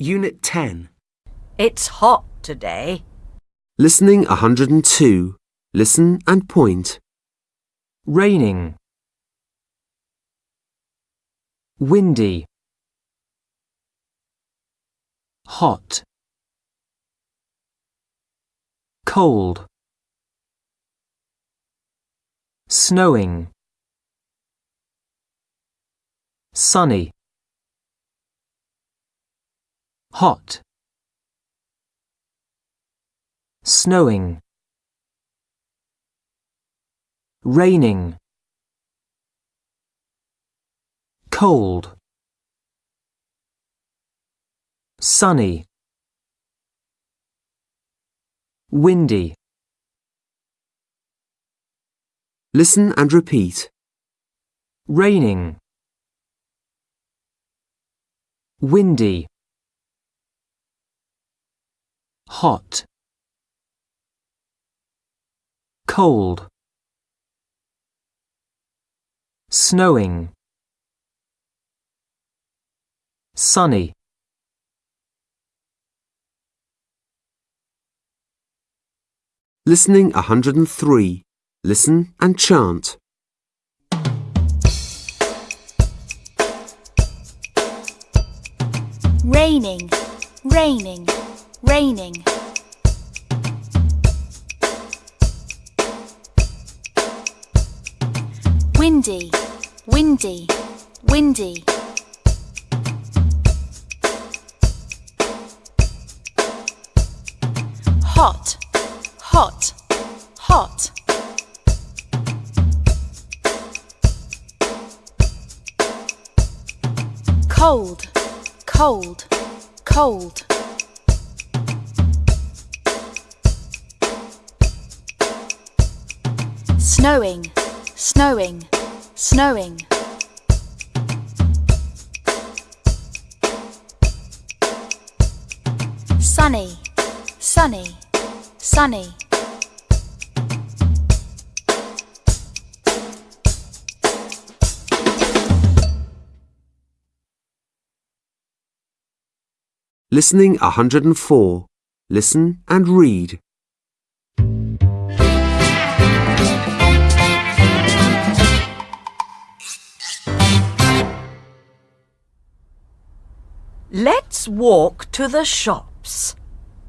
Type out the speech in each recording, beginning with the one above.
Unit 10. It's hot today. Listening 102. Listen and point. Raining. Windy. Hot. Cold. Snowing. Sunny. Hot. Snowing. Raining. Cold. Sunny. Windy. Listen and repeat. Raining. Windy. Hot. Cold. Snowing. Sunny. Listening 103. Listen and chant. Raining, raining, raining. Windy, windy, windy. Hot, hot, hot. Cold, cold, cold. Snowing, snowing, snowing. Sunny, sunny, sunny. Listening 104. Listen and read. Let's walk to the shops.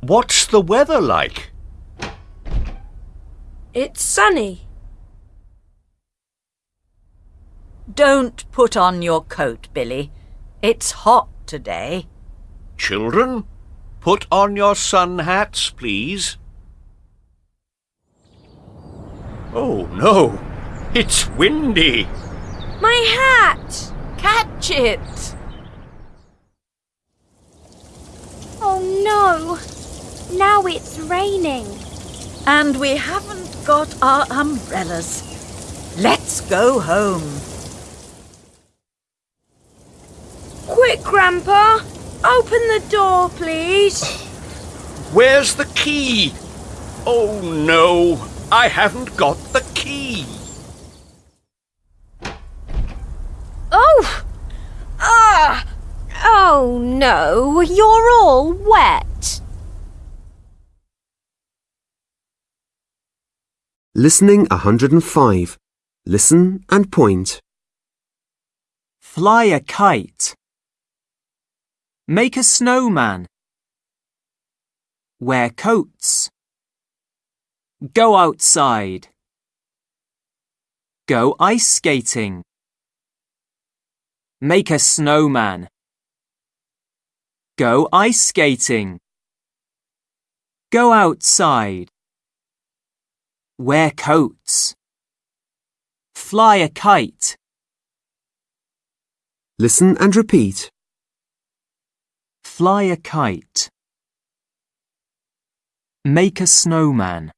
What's the weather like? It's sunny. Don't put on your coat, Billy. It's hot today. Children, put on your sun hats, please. Oh no, it's windy. My hat! Catch it! Oh no! Now it's raining. And we haven't got our umbrellas. Let's go home. Quick, Grandpa! Open the door, please. Where's the key? Oh no, I haven't got the key. Oh! Ah! Oh no, you're all wet. Listening 105. Listen and point. Fly a kite. Make a snowman. Wear coats. Go outside. Go ice skating. Make a snowman. Go ice skating. Go outside. Wear coats. Fly a kite. Listen and repeat. Fly a kite. Make a snowman.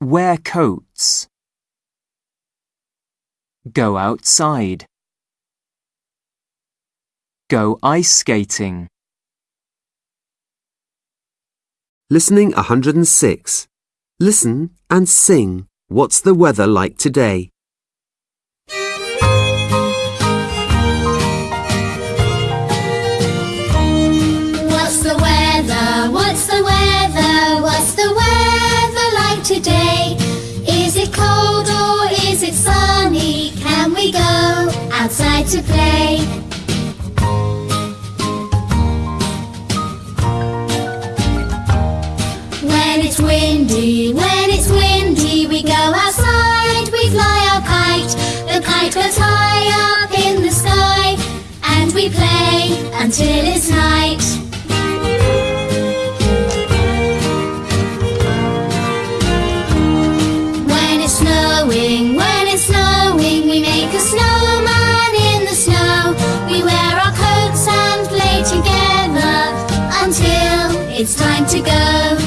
Wear coats. Go outside go ice skating. Listening 106. Listen and sing. What's the weather like today? What's the weather? What's the weather? What's the weather like today? Is it cold or is it sunny? Can we go outside to play? It's windy, when it's windy, we go outside, we fly our kite. The kite goes high up in the sky, and we play until it's night. When it's snowing, when it's snowing, we make a snowman in the snow. We wear our coats and play together until it's time to go.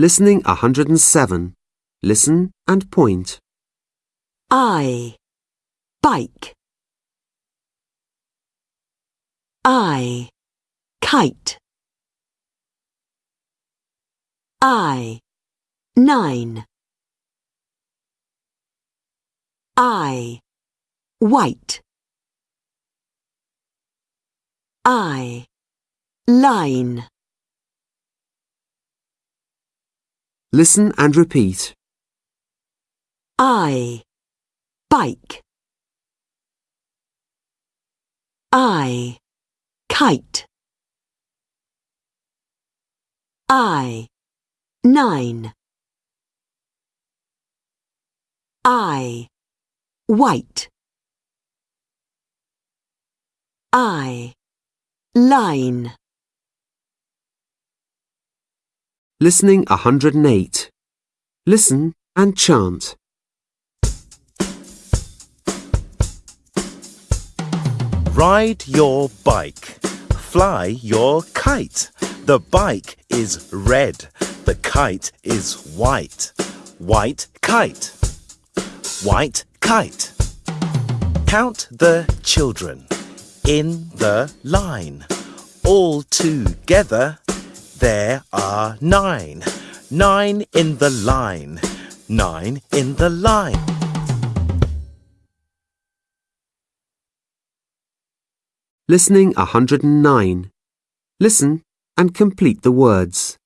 Listening 107. Listen and point. I. Bike. I. Kite. I. Nine. I. White. I. Line. Listen and repeat. I. Bike. I. Kite. I. Nine. I. White. I. Line. Listening 108. Listen and chant. Ride your bike. Fly your kite. The bike is red. The kite is white. White kite. White kite. Count the children in the line. All together, there are nine. Nine in the line. Nine in the line. Listening 109. Listen and complete the words.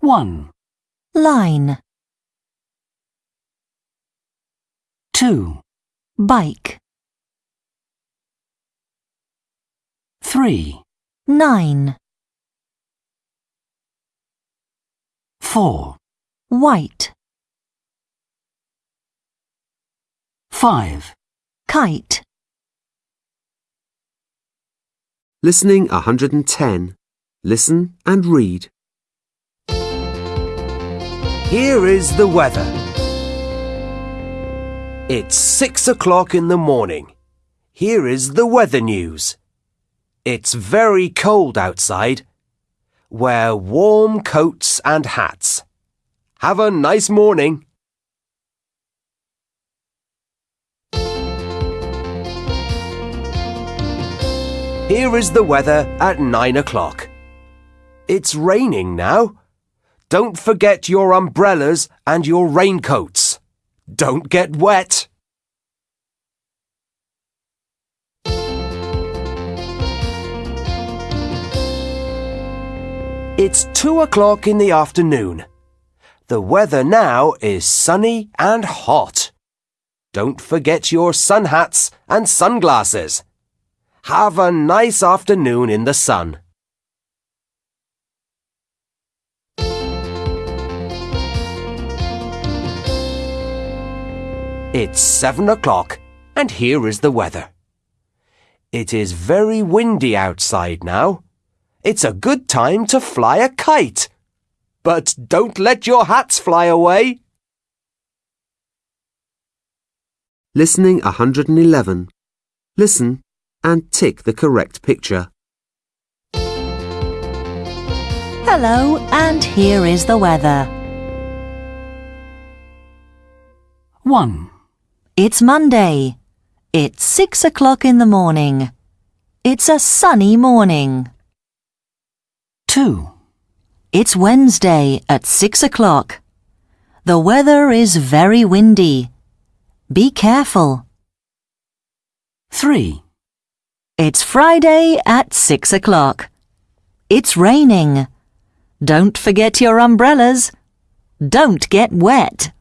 1, line, 2, bike, 3, nine, 4, white, 5, kite, Listening 110. Listen and read. Here is the weather. It's six o'clock in the morning. Here is the weather news. It's very cold outside. Wear warm coats and hats. Have a nice morning. Here is the weather at nine o'clock. It's raining now. Don't forget your umbrellas and your raincoats. Don't get wet. It's two o'clock in the afternoon. The weather now is sunny and hot. Don't forget your sun hats and sunglasses. Have a nice afternoon in the sun. It's seven o'clock, and here is the weather. It is very windy outside now. It's a good time to fly a kite. But don't let your hats fly away. Listening 111. Listen and tick the correct picture. Hello, and here is the weather. 1, It's Monday. It's six o'clock in the morning. It's a sunny morning. 2, It's Wednesday at six o'clock. The weather is very windy. Be careful. 3, It's Friday at six o'clock. It's raining. Don't forget your umbrellas. Don't get wet.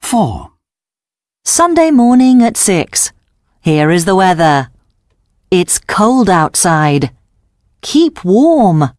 4, Sunday morning at six. Here is the weather. It's cold outside. Keep warm.